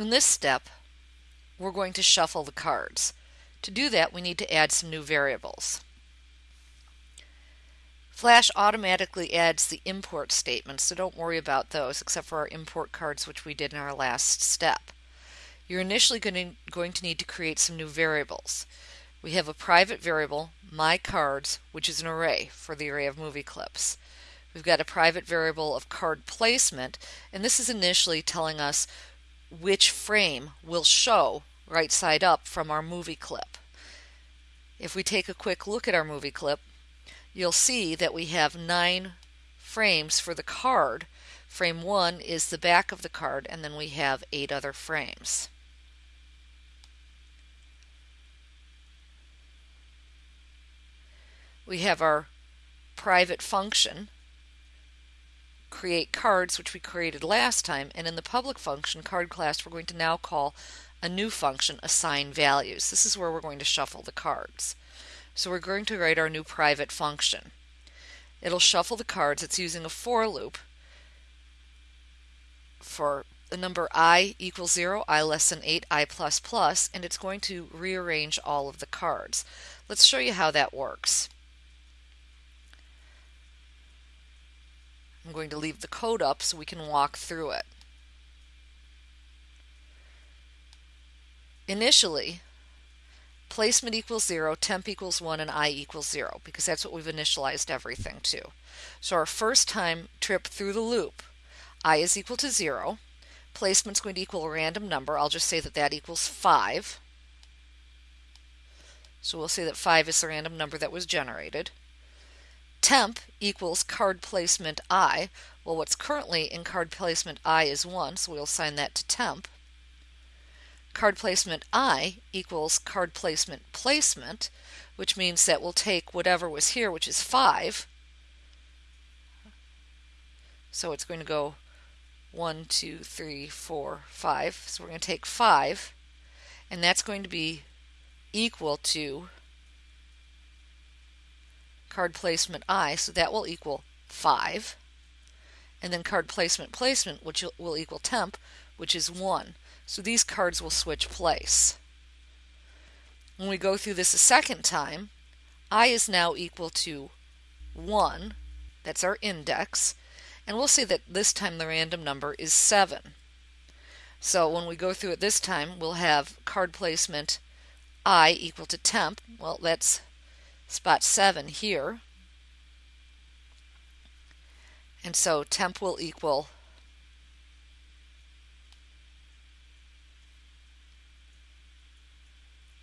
In this step, we're going to shuffle the cards. To do that, we need to add some new variables. Flash automatically adds the import statements, so don't worry about those except for our import cards which we did in our last step. You're initially going to, going to need to create some new variables. We have a private variable, my cards, which is an array for the array of movie clips. We've got a private variable of card placement, and this is initially telling us which frame will show right side up from our movie clip. If we take a quick look at our movie clip, you'll see that we have nine frames for the card. Frame 1 is the back of the card, and then we have eight other frames. We have our private function, create cards, which we created last time, and in the public function, card class, we're going to now call a new function, assign values. This is where we're going to shuffle the cards. So we're going to write our new private function. It'll shuffle the cards. It's using a for loop for the number i equals 0, i less than 8, i plus plus, and it's going to rearrange all of the cards. Let's show you how that works. I'm going to leave the code up so we can walk through it. Initially, placement equals 0, temp equals 1, and i equals 0 because that's what we've initialized everything to. So our first time trip through the loop, i is equal to 0. Placement's going to equal a random number. I'll just say that that equals 5. So we'll say that 5 is the random number that was generated. Temp equals card placement i. Well, what's currently in card placement i is 1, so we'll assign that to temp card placement I equals card placement placement, which means that we'll take whatever was here, which is 5. So it's going to go 1, 2, 3, 4, 5. So we're going to take 5, and that's going to be equal to card placement I, so that will equal 5. And then card placement placement, which will equal temp, which is 1. So these cards will switch place. When we go through this a second time, i is now equal to 1. That's our index. And we'll see that this time the random number is 7. So when we go through it this time, we'll have card placement i equal to temp. Well, that's spot 7 here. And so temp will equal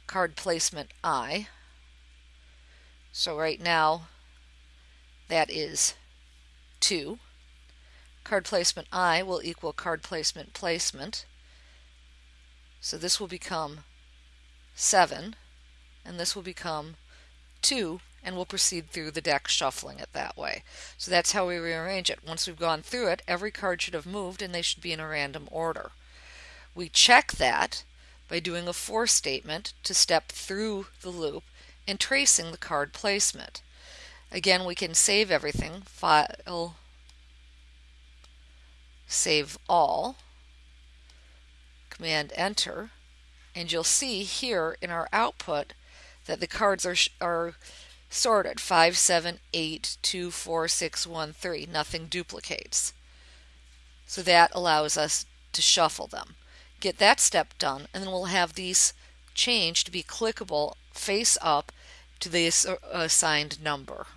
card placement I. So right now that is 2. Card placement I will equal card placement placement. So this will become 7 and this will become 2 and we'll proceed through the deck shuffling it that way. So that's how we rearrange it. Once we've gone through it, every card should have moved and they should be in a random order. We check that by doing a for statement to step through the loop and tracing the card placement. Again, we can save everything, file, save all, command enter, and you'll see here in our output that the cards are, are sorted 5, 7, 8, 2, 4, 6, 1, 3. Nothing duplicates. So that allows us to shuffle them get that step done, and then we'll have these changed to be clickable face up to the uh, assigned number.